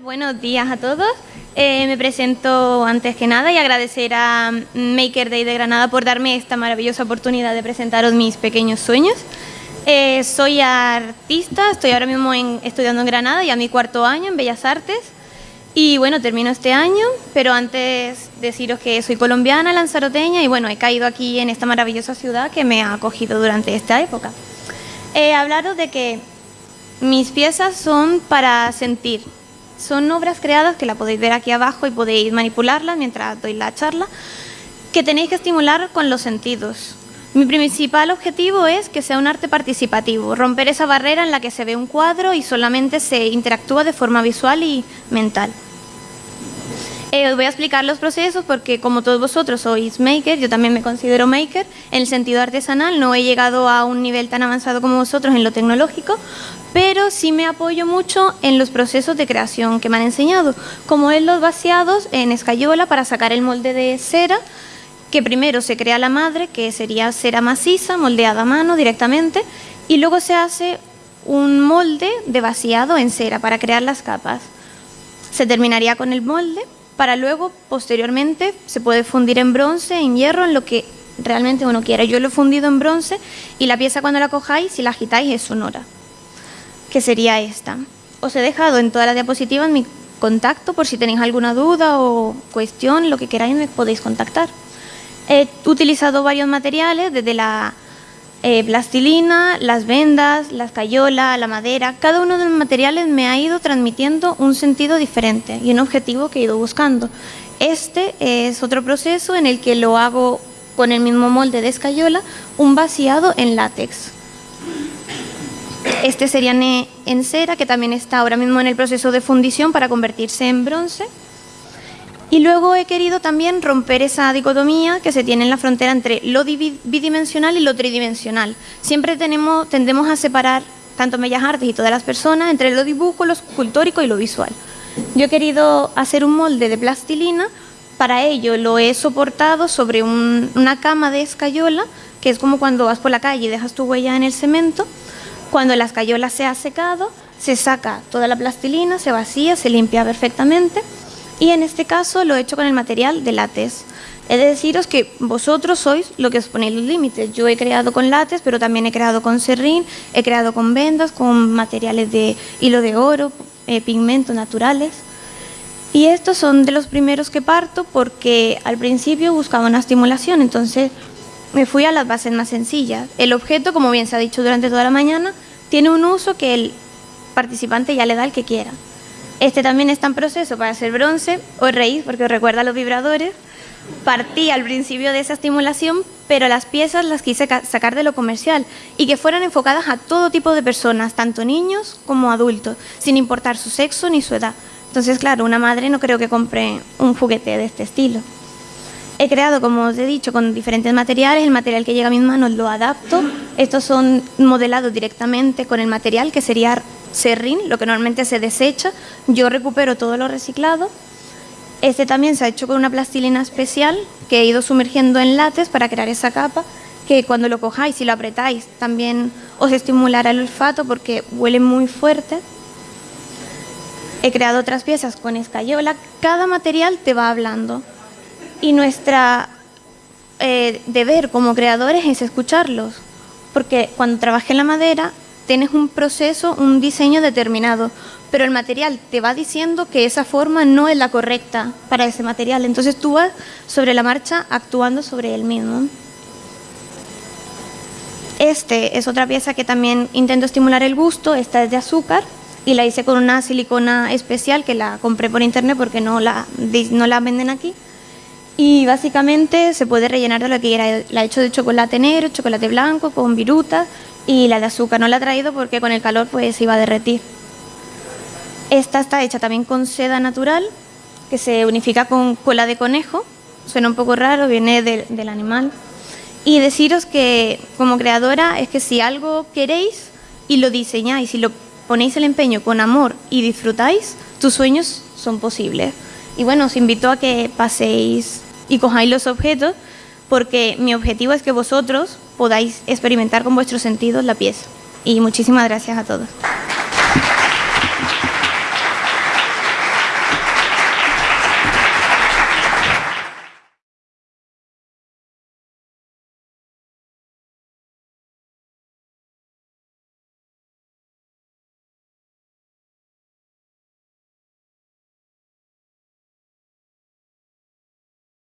Buenos días a todos. Eh, me presento antes que nada y agradecer a Maker Day de Granada por darme esta maravillosa oportunidad de presentaros mis pequeños sueños. Eh, soy artista, estoy ahora mismo estudiando en Granada, ya mi cuarto año en Bellas Artes. Y bueno, termino este año, pero antes deciros que soy colombiana, lanzaroteña, y bueno, he caído aquí en esta maravillosa ciudad que me ha acogido durante esta época. He hablado de que mis piezas son para sentir. Son obras creadas que la podéis ver aquí abajo y podéis manipularlas mientras doy la charla, que tenéis que estimular con los sentidos. Mi principal objetivo es que sea un arte participativo, romper esa barrera en la que se ve un cuadro y solamente se interactúa de forma visual y mental. Eh, os voy a explicar los procesos porque como todos vosotros sois maker, yo también me considero maker en el sentido artesanal, no he llegado a un nivel tan avanzado como vosotros en lo tecnológico, pero sí me apoyo mucho en los procesos de creación que me han enseñado, como en los vaciados en escayola para sacar el molde de cera, que primero se crea la madre, que sería cera maciza, moldeada a mano directamente, y luego se hace un molde de vaciado en cera para crear las capas. Se terminaría con el molde para luego, posteriormente, se puede fundir en bronce, en hierro, en lo que realmente uno quiera. Yo lo he fundido en bronce y la pieza cuando la cojáis, si la agitáis, es sonora, que sería esta. Os he dejado en toda la diapositiva mi contacto por si tenéis alguna duda o cuestión, lo que queráis me podéis contactar. He utilizado varios materiales, desde la eh, plastilina, las vendas, la escayola, la madera, cada uno de los materiales me ha ido transmitiendo un sentido diferente y un objetivo que he ido buscando. Este es otro proceso en el que lo hago con el mismo molde de escayola, un vaciado en látex. Este sería en cera, que también está ahora mismo en el proceso de fundición para convertirse en bronce. Y luego he querido también romper esa dicotomía que se tiene en la frontera entre lo bidimensional y lo tridimensional. Siempre tendemos a separar, tanto Bellas Artes y todas las personas, entre lo dibujo, lo escultórico y lo visual. Yo he querido hacer un molde de plastilina, para ello lo he soportado sobre una cama de escayola, que es como cuando vas por la calle y dejas tu huella en el cemento. Cuando la escayola se ha secado, se saca toda la plastilina, se vacía, se limpia perfectamente y en este caso lo he hecho con el material de látex. He de deciros que vosotros sois lo que os ponéis los límites. Yo he creado con látex, pero también he creado con serrín, he creado con vendas, con materiales de hilo de oro, eh, pigmentos naturales. Y estos son de los primeros que parto porque al principio buscaba una estimulación, entonces me fui a las bases más sencillas. El objeto, como bien se ha dicho durante toda la mañana, tiene un uso que el participante ya le da el que quiera. Este también está en proceso para hacer bronce o raíz, porque recuerda los vibradores. Partí al principio de esa estimulación, pero las piezas las quise sacar de lo comercial y que fueran enfocadas a todo tipo de personas, tanto niños como adultos, sin importar su sexo ni su edad. Entonces, claro, una madre no creo que compre un juguete de este estilo. He creado, como os he dicho, con diferentes materiales. El material que llega a mis manos lo adapto. Estos son modelados directamente con el material, que sería serrín, lo que normalmente se desecha. Yo recupero todo lo reciclado. Este también se ha hecho con una plastilina especial que he ido sumergiendo en látex para crear esa capa que cuando lo cojáis y lo apretáis también os estimulará el olfato porque huele muy fuerte. He creado otras piezas con escayola. Cada material te va hablando y nuestra eh, deber como creadores es escucharlos porque cuando trabajé en la madera tienes un proceso, un diseño determinado, pero el material te va diciendo que esa forma no es la correcta para ese material. Entonces tú vas sobre la marcha actuando sobre él mismo. Este es otra pieza que también intento estimular el gusto, esta es de azúcar y la hice con una silicona especial que la compré por internet porque no la, no la venden aquí. Y básicamente se puede rellenar de lo que quiera. La he hecho de chocolate negro, chocolate blanco, con virutas y la de azúcar no la he traído porque con el calor pues se iba a derretir. Esta está hecha también con seda natural, que se unifica con cola de conejo. Suena un poco raro, viene del animal. Y deciros que como creadora es que si algo queréis y lo diseñáis y lo ponéis el empeño con amor y disfrutáis, tus sueños son posibles. Y bueno, os invito a que paséis y cojáis los objetos porque mi objetivo es que vosotros podáis experimentar con vuestros sentidos la pieza. Y muchísimas gracias a todos.